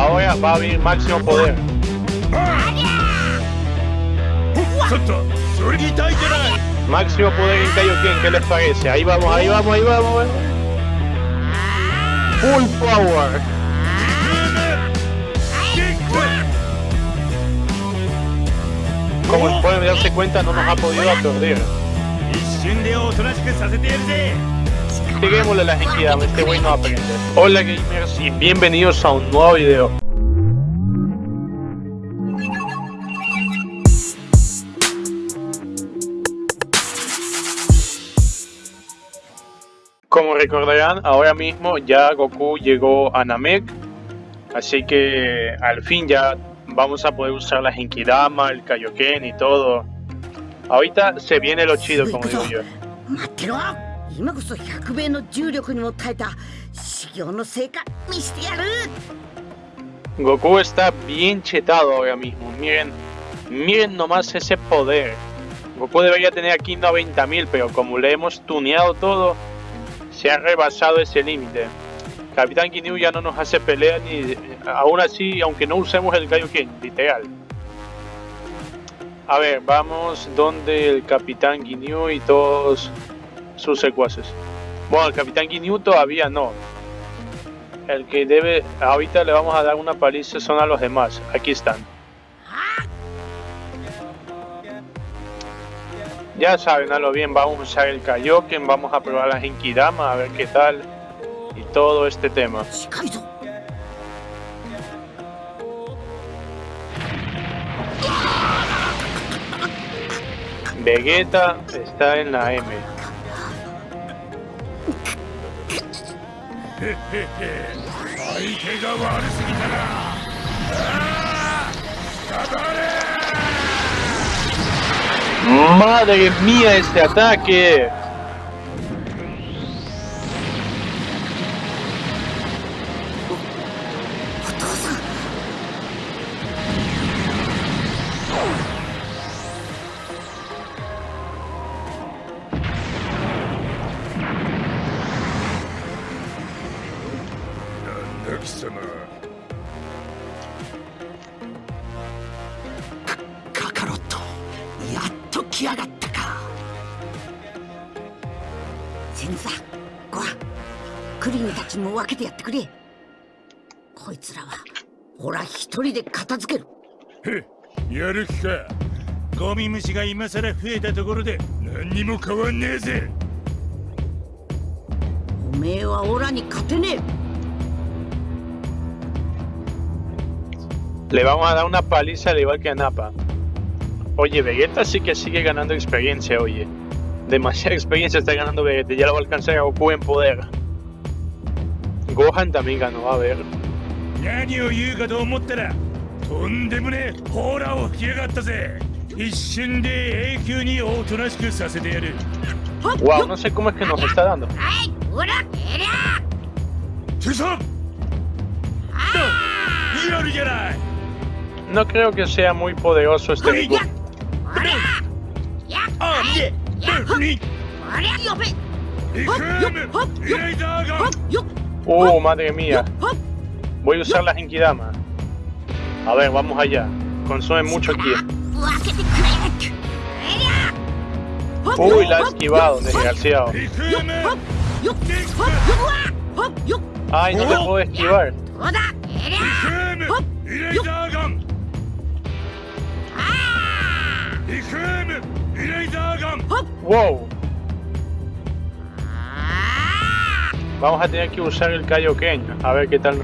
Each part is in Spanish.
Ahora va a venir máximo poder. Máximo poder en Kaioken, ¿qué les parece? Ahí vamos, ahí vamos, ahí vamos. Full power. Como pueden darse cuenta, no nos ha podido aturdir. Peguémosle la Genkidama, este güey no aprende. Hola gamers y bienvenidos a un nuevo video. Como recordarán, ahora mismo ya Goku llegó a Namek, así que al fin ya vamos a poder usar la Genkidama, el Kaioken y todo. Ahorita se viene lo chido, como digo yo. 今こそ100倍の重力にも耐えた修行の成果見してやる Goku está bien chetado ahora mismo. Miren, miren nomás ese poder. Goku debería tener aquí 90.000, pero como le hemos tuneado todo, se ha rebasado ese límite. Capitán Ginyu ya no nos hace pelea ni aún así, aunque no usemos el Kaioken, literal. A ver, vamos donde el Capitán Ginyu y todos sus secuaces. Bueno, el Capitán Ginyu todavía no. El que debe, ahorita le vamos a dar una paliza son a los demás. Aquí están. Ya saben, a lo bien, vamos a usar el Kaioken, vamos a probar la Genkidama, a ver qué tal. Y todo este tema. Vegeta está en la M. ¡Madre mía este ataque! くれこいつらはほら一人で片付けるへやる気かゴミ虫が今さら増えたところで何にも変わんねえぜおめえはオラに勝てねえ Le vamos a dar una paliza al igual que a Napa. Oye, Vegeta sí que sigue ganando experiencia, oye. Demasiada experiencia está ganando Vegeta, ya lo va a alcanzar a Goku en poder. ご飯ダメがのはウェル。何を言うかと思ったら、とんでもねえホラーを吹きやがったぜ。一瞬で永久におとなしくさせてやる。Wow, no sé cómo es que nos está dando. ¡Ay, pura era! ¡Tisa! No creo que sea muy poderoso este Goku. ¡Hop! ¡Hop! ¡Hop! ¡Hop! ¡Hop! Oh, madre mía. Voy a usar la Genkidama. A ver, vamos allá. Consume mucho aquí. Uy, la ha esquivado, desgraciado. Ay, no te puedo esquivar. Wow. Vamos a tener que usar el Kaioken. A ver qué tal.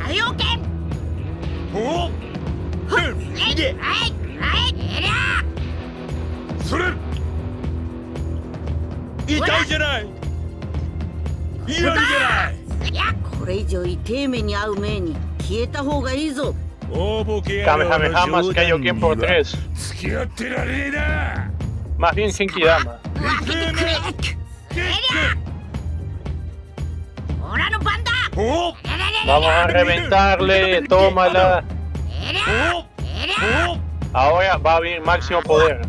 Kamehameha más Kaioken por 3. Más bien Genkidama. Vamos a reventarle, tómala. Ahora va a venir máximo poder.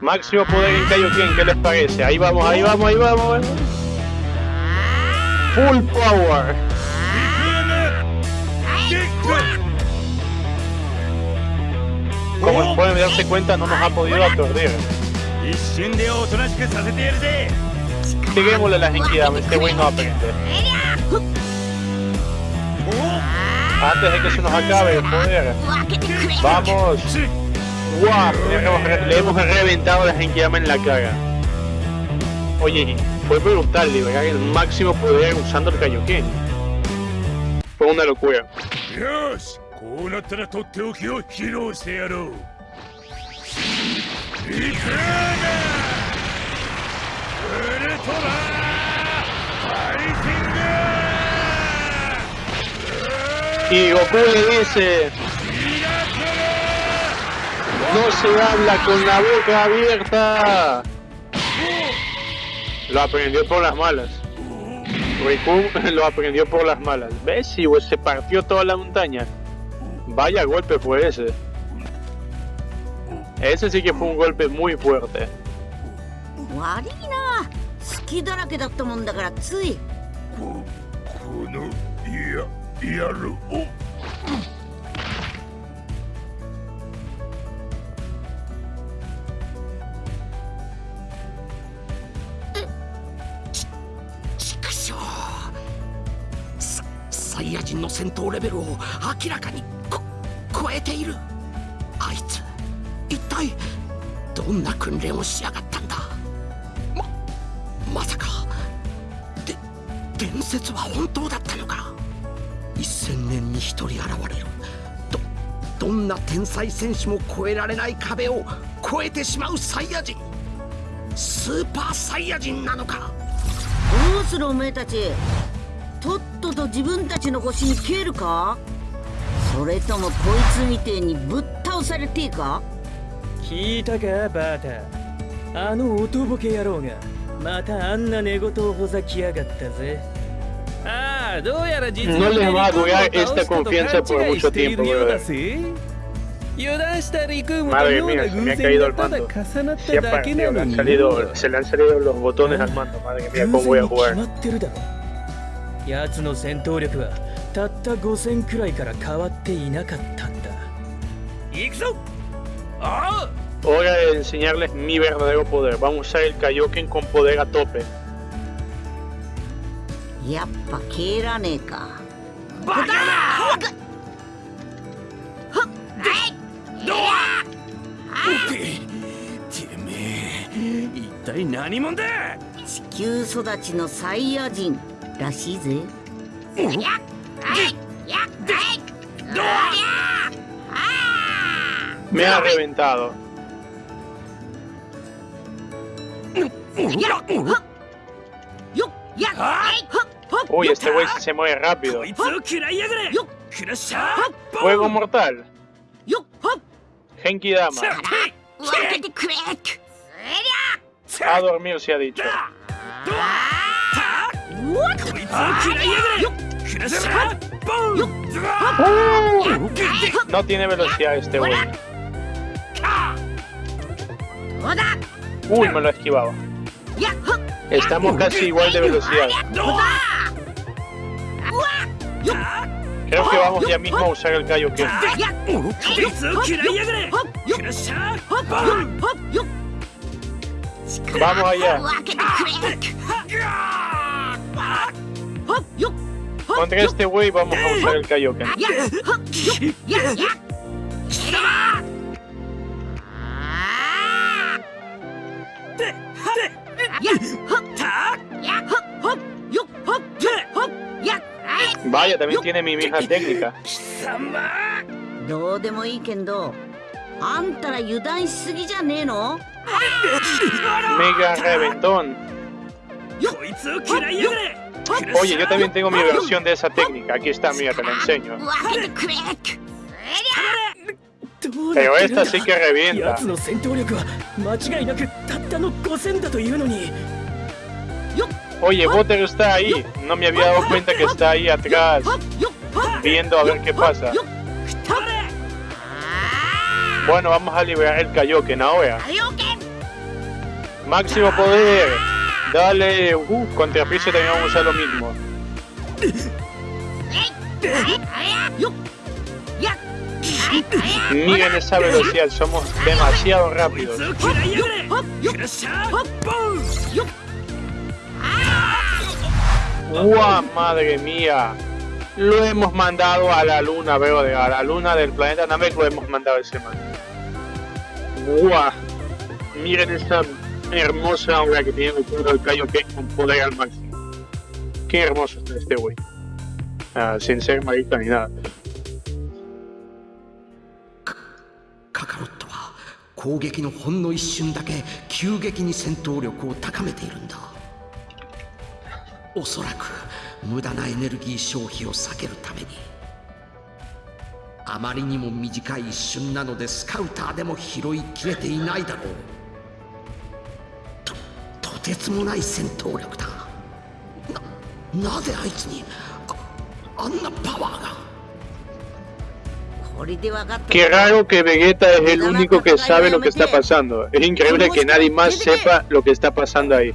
Máximo poder en Kaioken, ¿qué les parece? Ahí vamos, ahí vamos, ahí vamos. Full power. Como pueden darse cuenta, no nos ha podido aturdir. 一瞬でおとなしくさせてやるぜ Tirémosle la Genkidama, este güey no aprende. Antes de que se nos acabe el poder. Vamos. ¡Guau! Le hemos, le hemos reventado la Genkidama en la cara. Oye, fue brutal liberar el máximo poder usando el Kaioken. Fue una locura. Y Goku le dice, no se habla con la boca abierta. Lo aprendió por las malas. Riku lo aprendió por las malas. ¿Ves? Pues, se partió toda la montaña. Vaya golpe fue ese. Ese sí que fue un golpe muy fuerte. 悪いな隙だらけだったもんだからついここのややるお畜生ササイヤ人の戦闘レベルを明らかにこ超えている体どんな訓練をしやがったんだ。ままさか。で伝説は本当だったのか。一千年に一人現れる。どどんな天才戦士も越えられない壁を越えてしまうサイヤ人。スーパーサイヤ人なのか。どうするおめえたち。とっとと自分たちの腰に消えるか？それともこいつみてえにぶっ倒されてえか？聞いたかバーター？あのおとぼけ野郎がまたあんな寝言をほざきやがったぜ。ああどうやら実はリクームを倒したと勘違いしているようだぜ油断したリクームのような偶然がただ重なっただけなのに。偶然に決まってるだろ。奴の戦闘力はたった五千くらいから変わっていなかったんだ。行くぞ！ああ Hora de enseñarles mi verdadero poder. Vamos a usar el Kaioken con poder a tope. やっぱ蹴らねえかバカなてめえ一体何者だ地球育ちのサイヤ人らしいぜ Me ha reventado. Uy, este güey se mueve rápido. Juego mortal. Genki Dama. A dormir se ha dicho. No tiene velocidad este güey. Uy, me lo esquivaba. Estamos casi igual de velocidad. Creo que vamos ya mismo a usar el Kaioken. Vamos allá. Contra este wey vamos a usar el Kaioken. Vaya, también tiene mi vieja técnica. Mega reventón. Oye, yo también tengo mi versión de esa técnica. Aquí está, mira, te la enseño. Pero esta sí que revienta. Oye, Butter está ahí. No me había dado cuenta que está ahí atrás. Viendo a ver qué pasa. Bueno, vamos a liberar el Kaioken ahora. Máximo poder. Dale. Uh, contra Freezer también vamos a usar lo mismo. Ni en esa velocidad, somos demasiado rápidos. ¡Guau, madre mía! Lo hemos mandado a la luna, veo, a la luna del planeta Namek lo hemos mandado ese man. ¡Guau! Miren esa hermosa aura que tiene todo el callo que con poder al máximo. Qué hermoso está este güey. Sin ser marito ni nada. カロットは攻撃のほんの一瞬だけ急激に戦闘力を高めているんだ。おそらく無駄なエネルギー消費を避けるために。あまりにも短い一瞬なのでスカウターでも拾いきれていないだろう。ととてつもない戦闘力だ。ななぜあいつにああんなパワーが？Qué raro que Vegeta es el único que sabe lo que está pasando. Es increíble que nadie más sepa lo que está pasando ahí.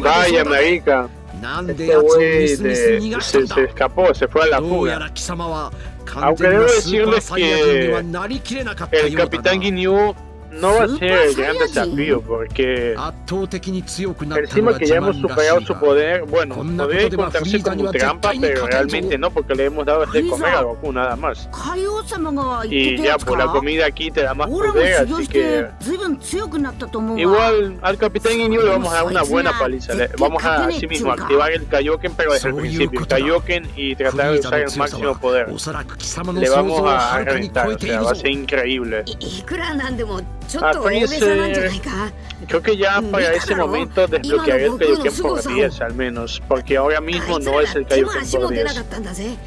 Vaya marica. Este güey se, se escapó, se fue a la fuga. ら貴様は完 Aunque 全 debo なスーパー decirles サイヤ人には que なりきれなかったよ El うだ Capitán な Ginyu no va a ser el gran desafío porque encima que ya hemos superado su poder, bueno, podría encontrarse como trampa, pero realmente no, porque le hemos dado de comer a Goku nada más. Y ya por la comida aquí te da más poder, así que igual al Capitán Ginyu le vamos a dar una buena paliza, le vamos a así mismo activar el Kaioken, pero desde el principio, el Kaioken y tratar de usar el máximo poder. Le vamos a reventar, o sea, va a ser increíble. Ah, creo que ya para ese momento desbloquear el Kaioken por 10 al menos, porque ahora mismo no es el Kaioken por 10.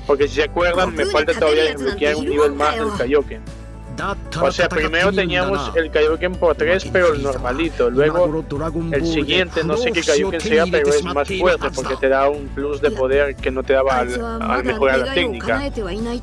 Porque si se acuerdan, me falta todavía desbloquear un nivel más del Kaioken. O sea, primero teníamos el Kaioken por 3, pero el normalito. Luego, el siguiente, no sé qué Kaioken sea, pero es más fuerte porque te da un plus de poder que no te daba al, al mejorar la técnica.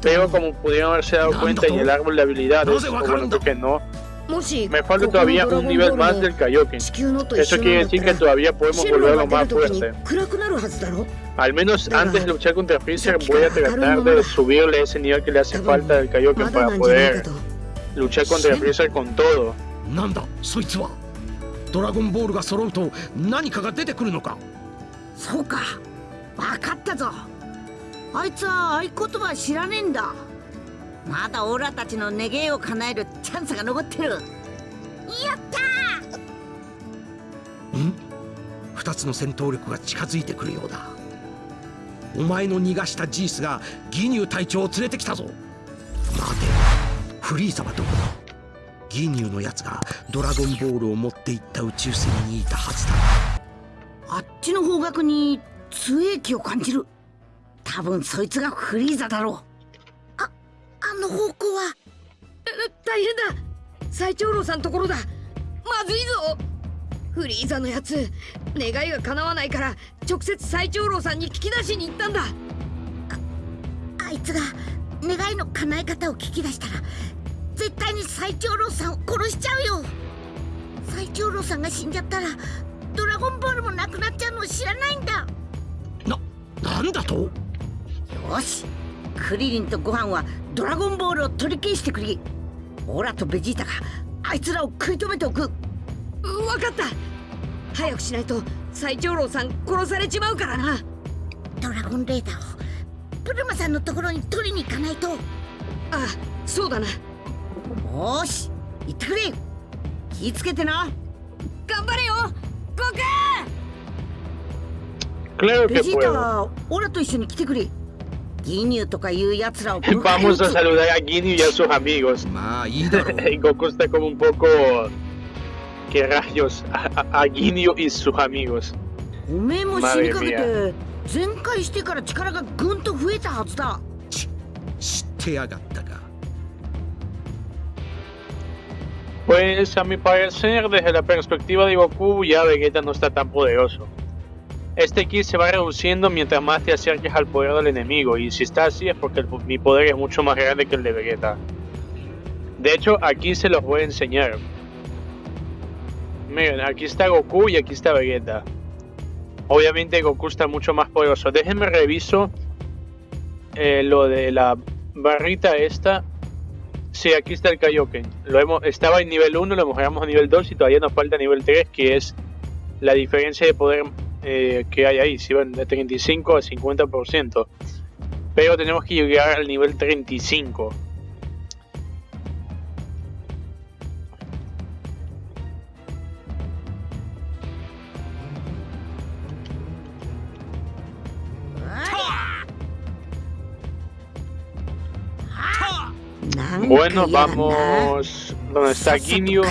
Pero como pudieron haberse dado cuenta en el árbol de habilidades, o bueno, creo que no, me falta ここの todavía ドラ un ゴン nivel ボー más ル del も Kaioken. 地球のと一 Eso 緒 quiere なんだ decir った que ら todavía podemos シェル volverlo が más 出る時に fuerte. 暗くなるはずだろ Al menos Venga. antes de luchar contra Freezer Saca voy a cara, tratar cara, de subirle ese nivel que le hace 多分 falta del ま Kaioken だ para なんじゃない poder かと luchar contra ¿Sí? Freezer con todo. なんだそいつはドラゴンボールが揃うと何かが出てくるのかそうか分かったぞあいつは合言葉知らねえんだ まだオラたちの願いを叶えるチャンスが残ってる。やったん？二つの戦闘力が近づいてくるようだ。お前の逃がしたジースがギニュー隊長を連れてきたぞ。待て。フリーザはどこだ？ギニューのやつがドラゴンボールを持っていった宇宙船にいたはずだ。あっちの方角に強い気を感じる。多分そいつがフリーザだろう。ああの方向は。大変だ。最長老さんところだ。まずいぞ。フリーザのやつ願いが叶わないから直接最長老さんに聞き出しに行ったんだ。あいつが願いの叶え方を聞き出したら絶対に最長老さんを殺しちゃうよ。最長老さんが死んじゃったらドラゴンボールもなくなっちゃうのを知らないんだ。ななんだと？よしクリリンとご飯はドラゴンボールを取り消してくれ。オラとベジータがあいつらを食い止めておく。分かった。早くしないと最長老さん殺されちまうからな。ドラゴンレーダーをプルマさんのところに取りに行かないと。あそうだな。よし行ってくれ。気ぃつけてな。頑張れよ。ゴク Claro ベジータ.はオラと一緒に来てくれ ギニューとかいう奴らを Vamos a saludar a Ginyu y a sus amigos. まあいいだろう Y Goku está como un poco... ¿Qué rayos? A, a- a Ginyu y sus amigos. おめえも死にかけて全開してから力がぐんと増えたはずだ知ってやがったか Pues a mi parecer, desde la perspectiva de Goku, ya Vegeta no está tan poderoso. este ki se va reduciendo mientras más te acerques al poder del enemigo. Y si está así es porque mi poder es mucho más grande que el de Vegeta. De hecho, aquí se los voy a enseñar. Miren, aquí está Goku y aquí está Vegeta. Obviamente Goku está mucho más poderoso. Déjenme reviso eh, lo de la barrita esta. Sí, aquí está el Kaioken. Lo hemos, estaba en nivel 1, lo mejoramos a nivel 2 y todavía nos falta nivel 3, que es la diferencia de poder eh, que hay ahí. Si van de 35 a 50%. Pero tenemos que llegar al nivel 35. Bueno, vamos donde está Ginyu.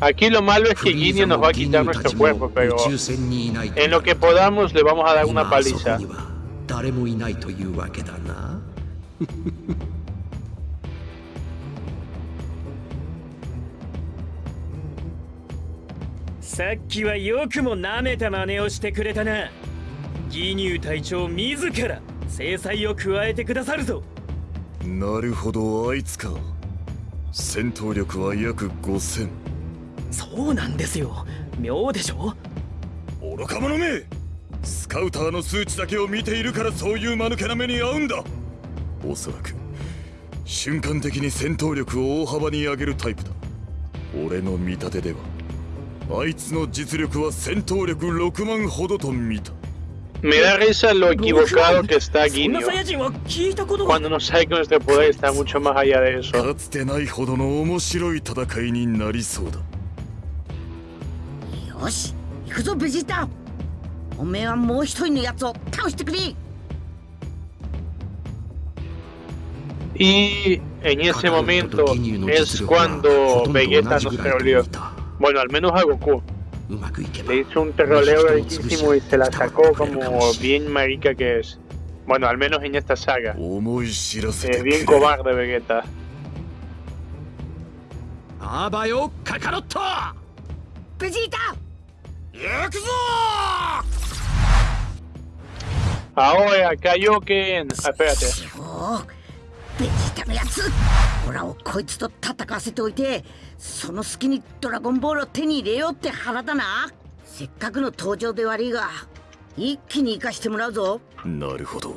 Aquí lo malo es que Ginyu nos va a quitar nuestro cuerpo, pero en lo que podamos le vamos a dar una paliza. さっきはよくも舐めた真似をしてくれたなギニュー隊長自ら制裁を加えてくださるぞなるほどあいつか戦闘力は約5000そうなんですよ。妙でしょ？愚か者め！スカウターの数値だけを見ているからそういう間抜けな目に遭うんだ！おそらく瞬間的に戦闘力を大幅に上げるタイプだ。俺の見立てではあいつの実力は戦闘力6万ほどと見た。Me da risa lo equivocado que está そんな Ginyu サイヤ人は聞いたことが cuando no sabe que nuestro poder está mucho más allá de eso. よし行くぞベジータおめえはもう一人のやつを倒してくれ Y en ese カカロット momento とギニューの es 実力はほ cuando とんど Vegeta 同じ nos ぐらいと troleó. 見た Bueno, al menos a Goku. うまくいけば Le hizo un troleo riquísimo y se la sacó como bien marica que es. Bueno, al menos en esta saga. 思い知らせ Eh, てくれ bien cobarde Vegeta. あ 行くぞー！青やカヨケンあ、ペアテベジータのやつオラをこいつと戦わせておいてその隙にドラゴンボールを手に入れようって腹だなせっかくの登場で悪いが一気に行かしてもらうぞなるほど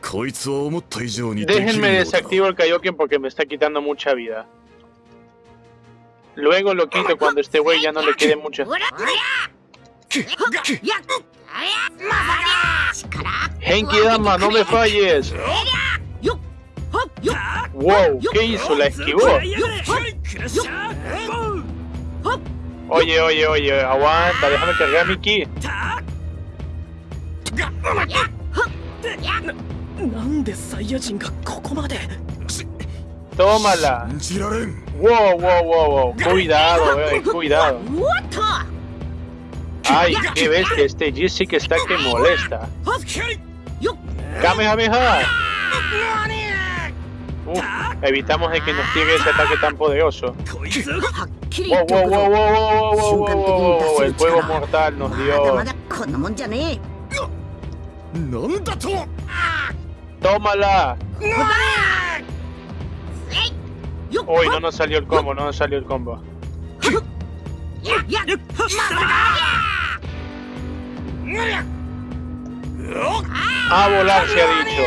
こいつは思った以上にできるようだ Déjenme desactivar Kaioken porque me está quitando mucha ャ Genki Dama, no me falles. Wow, ¿qué hizo? ¿La esquivó? Oye, oye, oye, aguanta, déjame cargar mi ki. Tómala. Wow, wow, wow, wow. Cuidado, eh, cuidado. Ay, qué bestia, este G sí que está que molesta. Kamehameha. Uh, evitamos de que nos llegue ese ataque tan poderoso. Wow, wow, wow, wow, wow, wow, wow, el fuego mortal nos dio. ¡Tómala! Uy, no nos salió el combo, no nos salió el combo. A volar se ha dicho.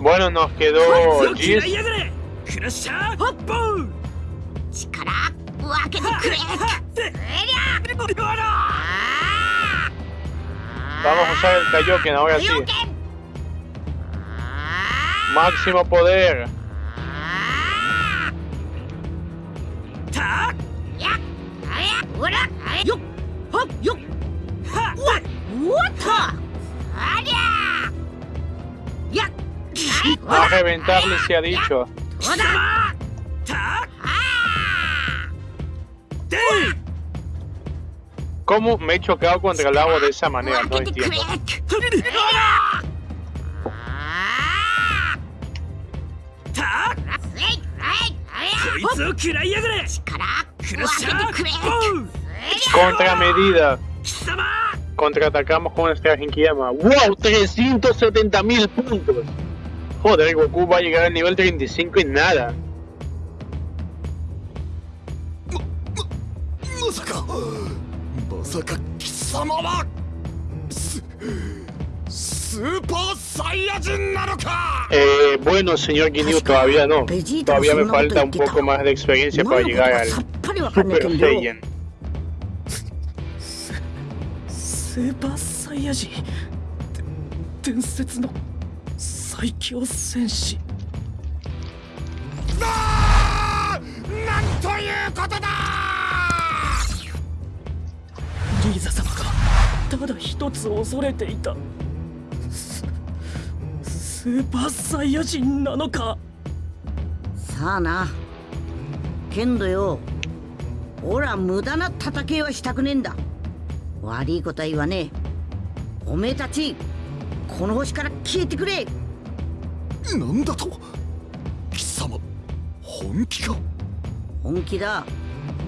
Bueno, nos quedó Vamos a usar el Kaioken ahora sí. Máximo poder. A reventarle se ha dicho. ¿Cómo me he chocado contra el agua de esa manera? No entiendo. Contramedida. Contraatacamos con nuestra Genkiyama. ¡Wow! ¡370.000 puntos! Joder, Goku va a llegar al nivel 35 y nada. Eh, bueno, señor Ginyu, todavía no. Todavía me falta un poco más de experiencia para llegar al Super Saiyan. スーパーサイヤ人。で伝説の。最強戦士。あーなんということだ！リーザ様がただ一つ恐れていた。ススーパーサイヤ人なのか？さあな。けんどよ。俺は無駄な戦いはしたくねえんだ悪いことは言わねえ。おめえたちこの星から消えてくれ。なんだと貴様本気か。本気だ。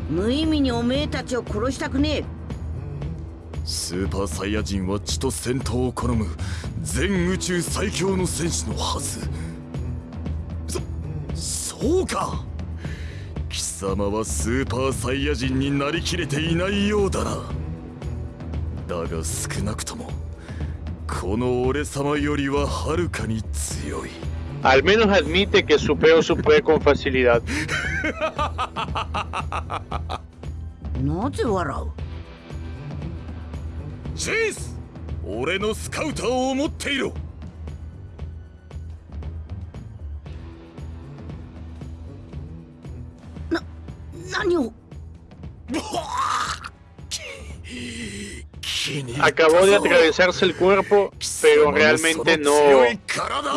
無意味におめえたちを殺したくねえ。スーパーサイヤ人は血と戦闘を好む全宇宙最強の戦士のはず。そそうか。貴様はスーパーサイヤ人になりきれていないようだなだが少なくともこの俺様よりははるかに強い Al menos admite que supero su poder con facilidad. なぜ笑うチース俺のスカウタ Acabó de atravesarse el cuerpo, pero realmente no,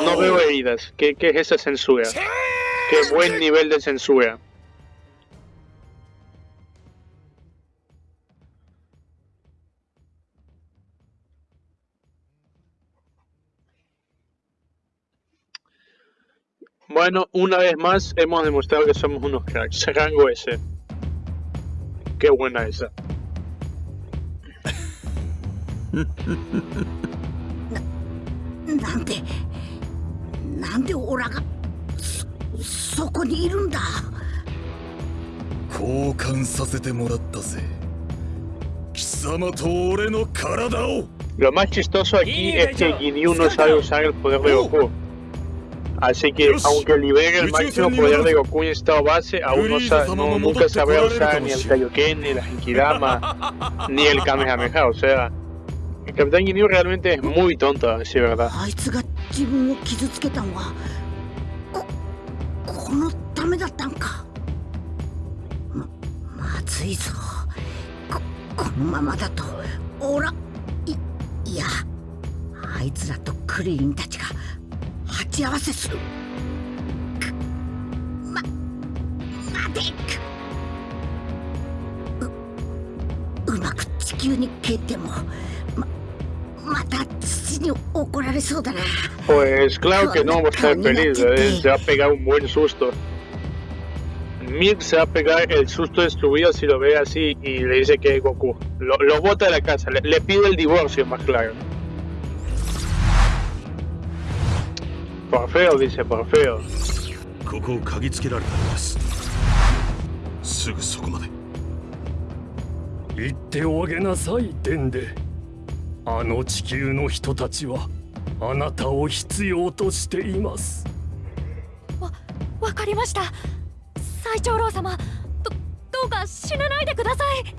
no veo heridas. ¿Qué, qué es esa censura? Qué buen nivel de censura. Bueno, una vez más hemos demostrado que somos unos cracks. Rango S. Qué buena esa. なんでなんでオラがそそこにいるんだ交換させてもらったぜ貴様と俺の体を Lo más chistoso aquí es que Ginyu no sabe usar el poder de Goku. Así que, aunque libere el máximo poder de Goku en estado base, aún no, sa- no- nunca sabrá usar ni el Kaioken, ni la Genkidama, ni el Kamehameha. O sea, el Capitán Ginyu realmente es muy tonto, a decir verdad? あいつが自分を傷つけたのはここのためだったんかままずいぞここのままだとオラいいやあいつらとクリリンたちが鉢合わせするくま待てううまく 地球に消えてもままた土に怒られそうだな Pues claro que no va a estar feliz, ¿eh? se va a pegar un buen susto. Milk se va a pegar el susto de su vida si lo ve así y le dice que es Goku. Lo, lo bota de la casa, le, le pide el divorcio, más claro. Por feo, dice, por feo. ここを嗅ぎつけられたようですすぐそこまで 言っておあげなさいデンデ。あの地球の人たちはあなたを必要としています。わかりました。最長老様どどうか死なないでください。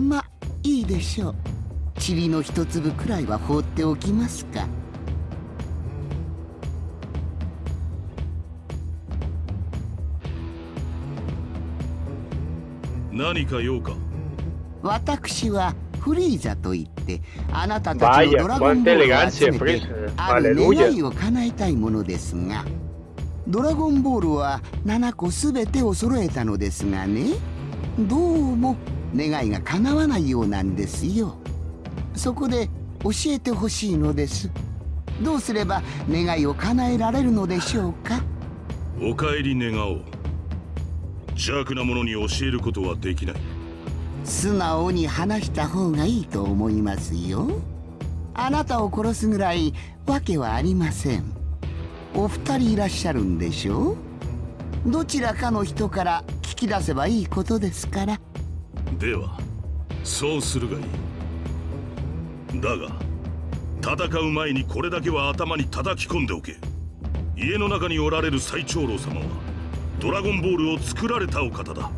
まいいでしょう塵の一粒くらいは放っておきますか何か用か？私はフリーザといってあなたたちのドラゴンボールを集めて.ある.願いを叶えたいものですがドラゴンボールは7個すべてを揃えたのですがねどうも願いが叶わないようなんですよそこで教えてほしいのです。どうすれば願いを叶えられるのでしょうか？お帰り願おう。邪悪な者に教えることはできない。素直に話した方がいいと思いますよ。あなたを殺すぐらいわけはありません。お二人いらっしゃるんでしょう？どちらかの人から聞き出せばいいことですから。ではそうするがいいだが戦う前にこれだけは頭に叩き込んでおけ。家の中におられる最長老様はドラゴンボールを作られたお方だ。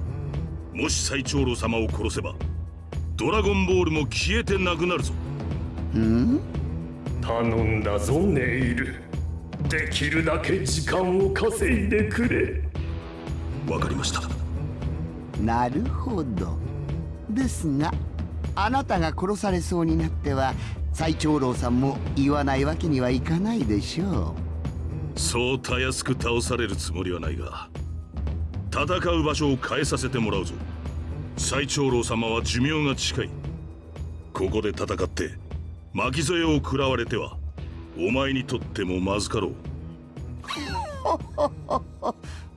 もし最長老様を殺せばドラゴンボールも消えてなくなるぞ。ん頼んだぞネイル。できるだけ時間を稼いでくれ。わかりました。なるほど。ですがあなたが殺されそうになっては最長老さんも言わないわけにはいかないでしょそうたやすく倒されるつもりはないが戦う場所を変えさせてもらうぞ。最長老様は寿命が近い。ここで戦って巻き添えを食らわれてはお前にとってもまずかろうう。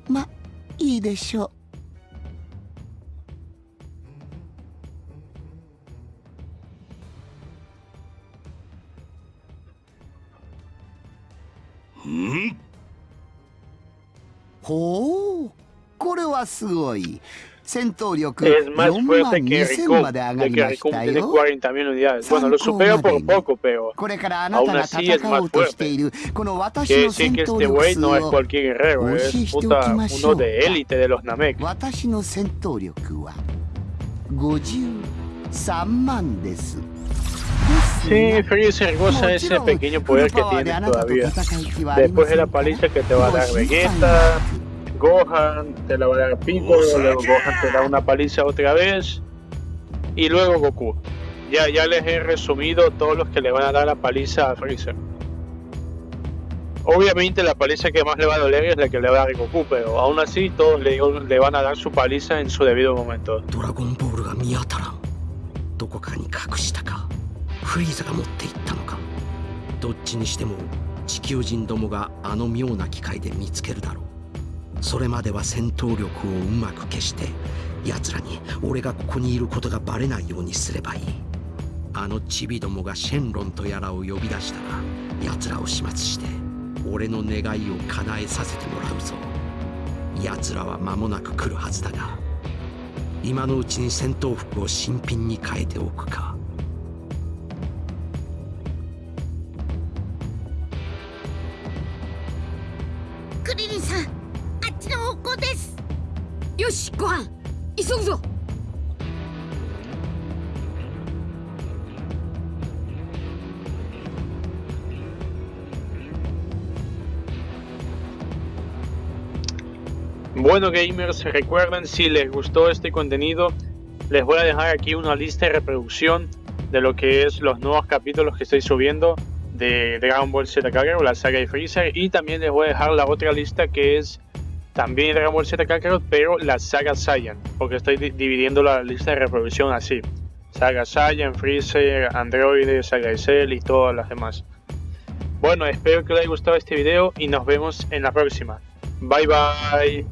まいいでしょうほうこれはすごい。戦闘力4万2000まで上がりましたよ。でにこれからあなたが戦おうとしている。この私の戦闘力数を教えしておきましょう。私の戦闘力は53万です。Sí, Freezer goza ese pequeño poder que tiene todavía. Después de la paliza que te va a dar Vegeta, Gohan, te la va a dar Piccolo, luego Gohan te da una paliza otra vez, y luego Goku. Ya, ya les he resumido todos los que le van a dar la paliza a Freezer. Obviamente la paliza que más le va a doler es la que le va a dar Goku, pero aún así todos le, le van a dar su paliza en su debido momento. ドラフリーザが持っていったのか。どっちにしても地球人どもがあの妙な機械で見つけるだろう。それまでは戦闘力をうまく消して奴らに俺がここにいることがバレないようにすればいい。あのチビどもがシェンロンとやらを呼び出したら奴らを始末して俺の願いを叶えさせてもらうぞ。奴らは間もなく来るはずだが今のうちに戦闘服を新品に変えておくか。よしご飯急ぐぞ Bueno gamers, recuerden si les gustó este contenido, les voy a dejar aquí una lista de reproducción de lo que es los nuevos capítulos que estoy subiendo de Dragon Ball Z Kakarot, la saga de Freezer, y también les voy a dejar la otra lista que es también Dragon Ball Z Kakarot, pero la saga Saiyan, porque estoy di- dividiendo la lista de reproducción así. Saga Saiyan, Freezer, Android, Saga Cell y todas las demás. Bueno, espero que les haya gustado este video y nos vemos en la próxima. Bye bye.